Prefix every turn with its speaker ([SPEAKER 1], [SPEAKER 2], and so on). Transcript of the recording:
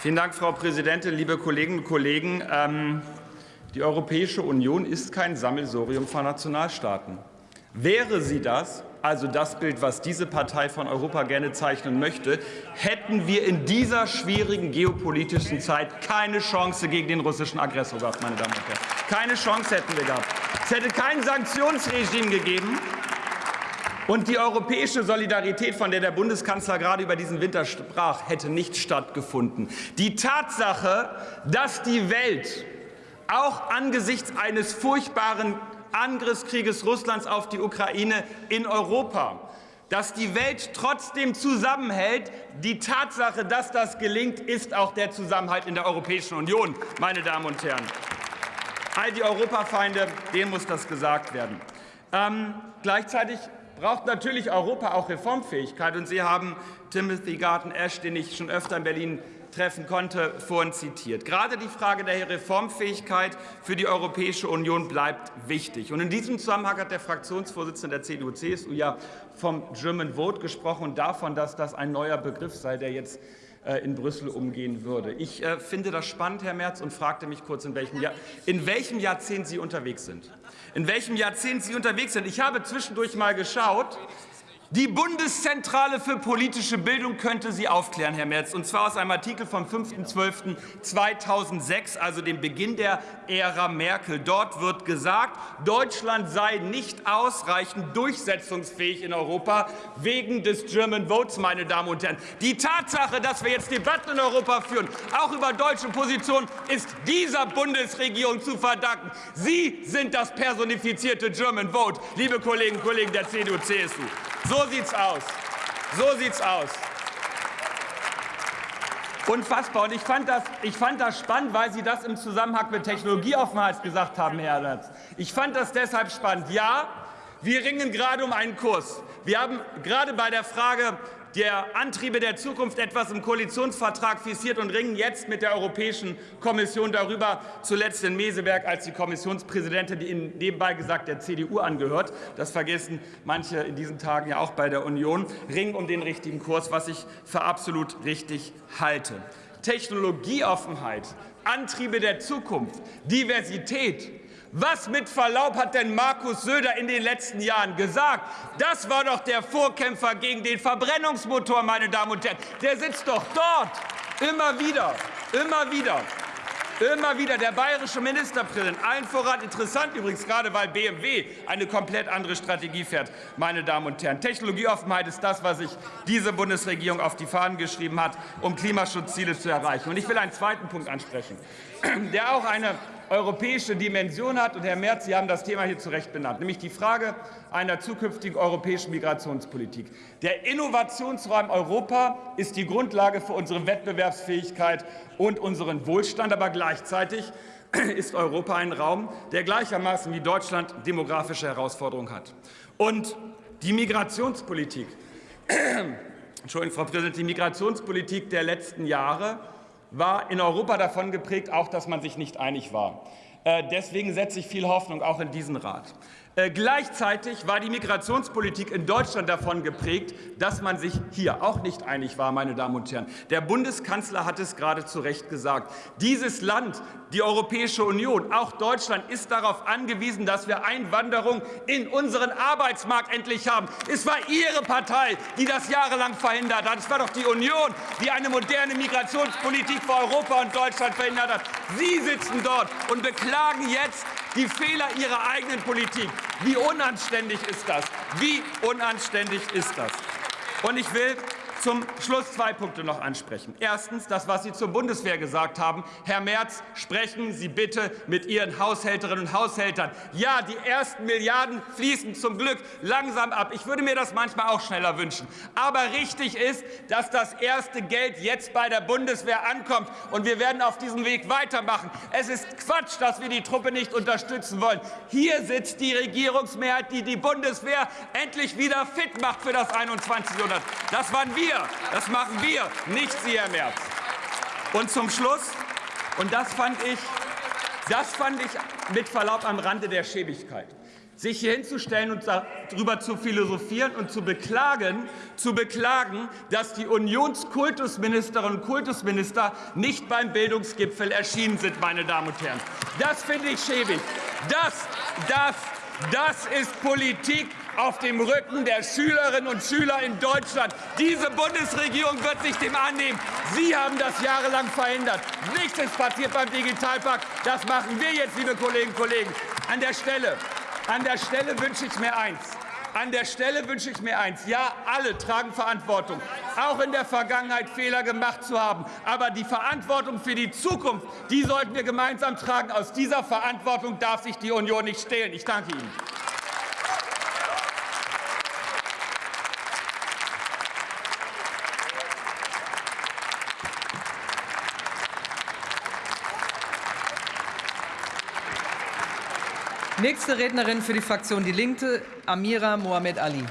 [SPEAKER 1] Vielen Dank, Frau Präsidentin, liebe Kolleginnen und Kollegen. Ähm, die Europäische Union ist kein Sammelsurium von Nationalstaaten. Wäre sie das, also das Bild, was diese Partei von Europa gerne zeichnen möchte, hätten wir in dieser schwierigen geopolitischen Zeit keine Chance gegen den russischen Aggressor gehabt, meine Damen und Herren. Keine Chance hätten wir gehabt. Es hätte kein Sanktionsregime gegeben. Und die europäische Solidarität, von der der Bundeskanzler gerade über diesen Winter sprach, hätte nicht stattgefunden. Die Tatsache, dass die Welt auch angesichts eines furchtbaren Angriffskrieges Russlands auf die Ukraine in Europa, dass die Welt trotzdem zusammenhält. Die Tatsache, dass das gelingt, ist auch der Zusammenhalt in der Europäischen Union, meine Damen und Herren. All die Europafeinde, denen muss das gesagt werden. Ähm, gleichzeitig braucht natürlich Europa auch Reformfähigkeit. Und Sie haben Timothy Garten Ash, den ich schon öfter in Berlin treffen konnte, vorhin zitiert. Gerade die Frage der Reformfähigkeit für die Europäische Union bleibt wichtig. Und in diesem Zusammenhang hat der Fraktionsvorsitzende der CDU-CSU ja vom German Vote gesprochen und davon, dass das ein neuer Begriff sei, der jetzt äh, in Brüssel umgehen würde. Ich äh, finde das spannend, Herr Merz, und fragte mich kurz, in welchem, Jahr, in welchem Jahrzehnt Sie unterwegs sind. In welchem Jahrzehnt Sie unterwegs sind. Ich habe zwischendurch mal geschaut. Die Bundeszentrale für politische Bildung könnte Sie aufklären, Herr Merz, und zwar aus einem Artikel vom 5.12.2006, also dem Beginn der Ära Merkel. Dort wird gesagt, Deutschland sei nicht ausreichend durchsetzungsfähig in Europa wegen des German Votes, meine Damen und Herren. Die Tatsache, dass wir jetzt Debatten in Europa führen, auch über deutsche Positionen, ist dieser Bundesregierung zu verdanken. Sie sind das personifizierte German Vote, liebe Kolleginnen und Kollegen der CDU-CSU. So sieht's aus. So sieht's aus. Unfassbar. Und ich fand, das, ich fand das spannend, weil Sie das im Zusammenhang mit Technologieoffenheit gesagt haben, Herr Lerz. Ich fand das deshalb spannend. Ja, wir ringen gerade um einen Kurs. Wir haben gerade bei der Frage der Antriebe der Zukunft etwas im Koalitionsvertrag fixiert und ringen jetzt mit der Europäischen Kommission darüber, zuletzt in Meseberg als die Kommissionspräsidentin, die nebenbei gesagt der CDU angehört, das vergessen manche in diesen Tagen ja auch bei der Union, ringen um den richtigen Kurs, was ich für absolut richtig halte. Technologieoffenheit, Antriebe der Zukunft, Diversität, was mit Verlaub hat denn Markus Söder in den letzten Jahren gesagt? Das war doch der Vorkämpfer gegen den Verbrennungsmotor, meine Damen und Herren. Der sitzt doch dort. Immer wieder, immer wieder. Immer wieder der bayerische Ministerpräsident, allen voran interessant übrigens, gerade weil BMW eine komplett andere Strategie fährt, meine Damen und Herren. Technologieoffenheit ist das, was sich diese Bundesregierung auf die Fahnen geschrieben hat, um Klimaschutzziele zu erreichen. Und ich will einen zweiten Punkt ansprechen, der auch eine europäische Dimension hat. Und Herr Merz, Sie haben das Thema hier zu Recht benannt, nämlich die Frage einer zukünftigen europäischen Migrationspolitik. Der Innovationsraum Europa ist die Grundlage für unsere Wettbewerbsfähigkeit und unseren Wohlstand. Aber gleichzeitig ist Europa ein Raum, der gleichermaßen wie Deutschland demografische Herausforderungen hat. Und die Migrationspolitik, Entschuldigung, Frau Präsidentin, die Migrationspolitik der letzten Jahre war in Europa davon geprägt, auch dass man sich nicht einig war. Äh, deswegen setze ich viel Hoffnung auch in diesen Rat. Äh, gleichzeitig war die Migrationspolitik in Deutschland davon geprägt, dass man sich hier auch nicht einig war, meine Damen und Herren. Der Bundeskanzler hat es gerade zu Recht gesagt. Dieses Land, die Europäische Union, auch Deutschland, ist darauf angewiesen, dass wir Einwanderung in unseren Arbeitsmarkt endlich haben. Es war Ihre Partei, die das jahrelang verhindert hat. Es war doch die Union, die eine moderne Migrationspolitik für Europa und Deutschland verhindert hat. Sie sitzen dort und beklagen jetzt die Fehler Ihrer eigenen Politik. Wie unanständig ist das? Wie unanständig ist das? Und ich will zum Schluss zwei Punkte noch ansprechen. Erstens das, was Sie zur Bundeswehr gesagt haben. Herr Merz, sprechen Sie bitte mit Ihren Haushälterinnen und Haushältern. Ja, die ersten Milliarden fließen zum Glück langsam ab. Ich würde mir das manchmal auch schneller wünschen. Aber richtig ist, dass das erste Geld jetzt bei der Bundeswehr ankommt. Und wir werden auf diesem Weg weitermachen. Es ist Quatsch, dass wir die Truppe nicht unterstützen wollen. Hier sitzt die Regierungsmehrheit, die die Bundeswehr endlich wieder fit macht für das 21. Jahrhundert. Das waren wir wir, das machen wir, nicht Sie, Herr Merz. Und zum Schluss, und das fand ich, das fand ich mit Verlaub am Rande der Schäbigkeit. sich hier hinzustellen und darüber zu philosophieren und zu beklagen, zu beklagen, dass die Unionskultusministerinnen und Kultusminister nicht beim Bildungsgipfel erschienen sind, meine Damen und Herren. Das finde ich schäbig. Das, das, das ist Politik auf dem Rücken der Schülerinnen und Schüler in Deutschland. Diese Bundesregierung wird sich dem annehmen. Sie haben das jahrelang verhindert. Nichts ist passiert beim Digitalpakt. Das machen wir jetzt, liebe Kolleginnen und Kollegen. An der Stelle an der Stelle wünsche ich mir eins. An der Stelle wünsche ich mir eins. Ja, alle tragen Verantwortung, auch in der Vergangenheit Fehler gemacht zu haben. Aber die Verantwortung für die Zukunft, die sollten wir gemeinsam tragen. Aus dieser Verantwortung darf sich die Union nicht stehlen. Ich danke Ihnen.
[SPEAKER 2] Nächste Rednerin für die Fraktion Die Linke, Amira Mohamed Ali.